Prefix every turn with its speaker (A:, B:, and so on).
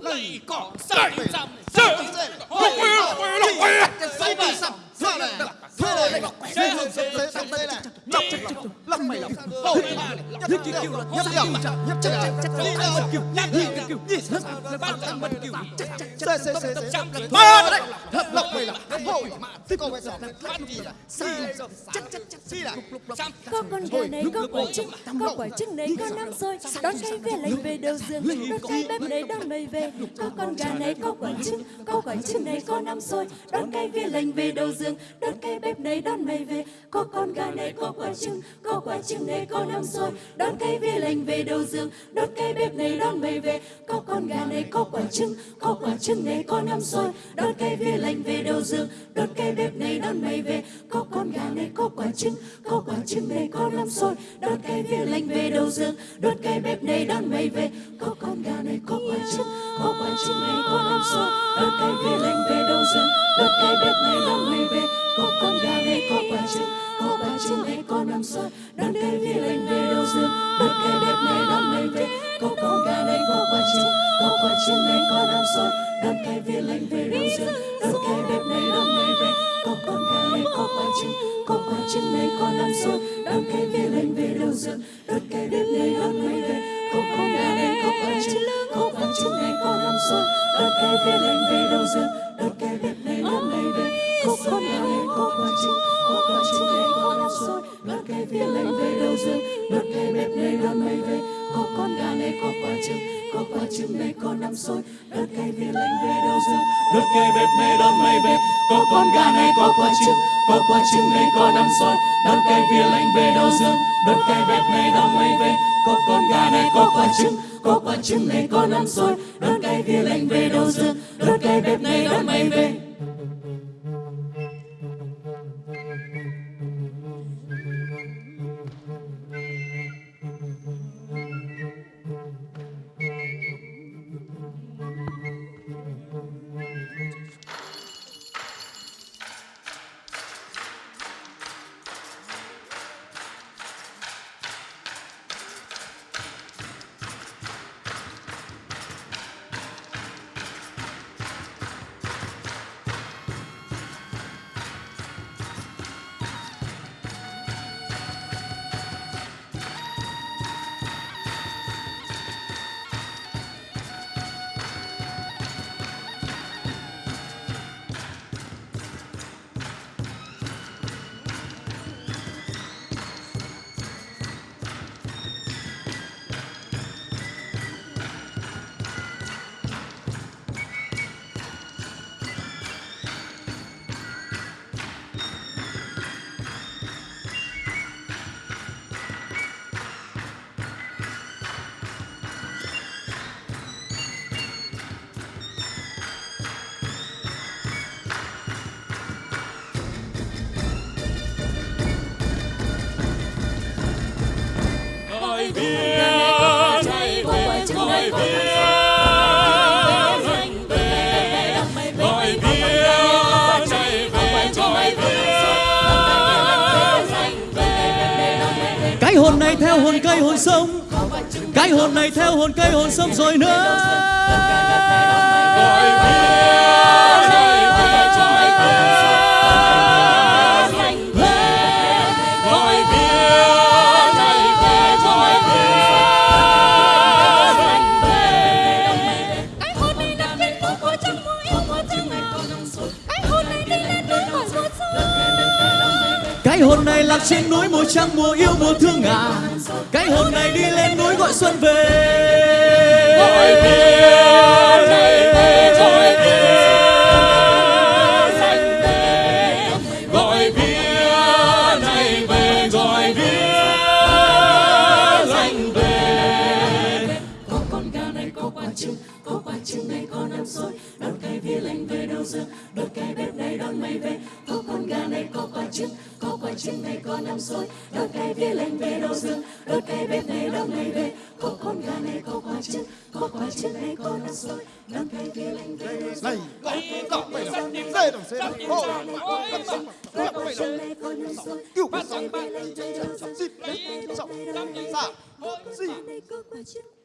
A: lấy cỏ sợi dầm sợi lộc quê quê lộc quê
B: Say đi sập Ra này Thuê này Dây hương sập dây sập dây này Chọc chọc chọc Lắc mày lọc Hổ Nhấp kêu Nhấp điểm Nhấp chân Đi đâu Nhấp đi kêu Đi sập Bắt tăng bật kêu. Xê xê xê xê Thôi đấy lọc mày lọc Hổ Thế cô bây giờ Bắt đi là Xì Chắc chắc chắc Xì là
C: Có con gà này có quả trứng Có quả trứng này có năm xôi Đón cây về lấy về đầu giường Đón cây bếp này đón mày về Có con gà này có quả trứng Có quả trứng này có năm xôi Đón cây về lành về đầu giường Đón cây bếp này đón mày về. Có con gà này có quả trứng Có quả trứng này có năm xôi Đón cây về lành về đầu giường Đón cây bếp này đón mày về gà này có quả trứng, Có quả trứng này có năm rồi Đón cây về lành về đầu giường, Đón cây bếp này đón mày về. Có con gà này có quả trứng, Có quả trứng này có năm rồi Đón cây về lành về đầu giường, Đón cây bếp này đón mày về. Có con gà này có quả trứng, Có quả trứng này có năm rồi Đón cây về lành về đầu giường, Đón cây bếp này đón mày về. Có con gà này có quả trứng, Có quả trứng này có năm rồi Đón cây về lành về đầu giường, Đón cây bếp này đón mày về. Có này có năm xôi Đón cây về lành về đầu giường Đón cây bếp này đón mày về. Có con gà này có quả trứng Có quả trứng này có năm xôi Đón cây về lành về đầu giường Đón cây bếp này đón mày về. Có con gà này có quả trứng Có quả trứng này có năm xôi Đón cây về lành về đầu giường Có đây có năm xôi. Đón cây về lành về đầu dương
A: đốt cây bếp này đón mây về có con gà này, có quả trứng. Có quả trứng này, có năm xôi. Đón cây về lạnh về đầu dương đốt cây bếp này đón mây về có con gà này, có quả trứng. Có quả trứng này, có năm xôi. Đón cây về lạnh về đầu dương
D: cái hồn này theo hồn cây hồn sông. Cái hồn này theo hồn cây hồn sông rồi nữa.
A: gọi bia
C: cái hồn này
D: lạc trên núi mùa trăng mùa yêu mùa thương à, cái hồn này đi lên núi gọi xuân về.
A: Gọi bia chạy về gọi bia lạnh về. Gọi bia chạy về gọi bia lạnh về.
C: Có con gà này có quả trứng Có quả trứng này có năm xôi Đón cây về lành về đầu dương, Đón cây bếp này đón mày về. Có con gà này có quả trứng Trứng này có năm xôi Đón cây về lành về đầu giường Đón cây bếp này đón mày về Có con gà này có quả trứng Có quả trứng này có năm xôi Đón cây về lành về đầu giường
B: Này lọc Dây đồng dây đồng Cọc mày lọc
C: Trứng này có năm xôi
B: Cứu
C: Đón
B: sông
C: cây về lành về đầu giường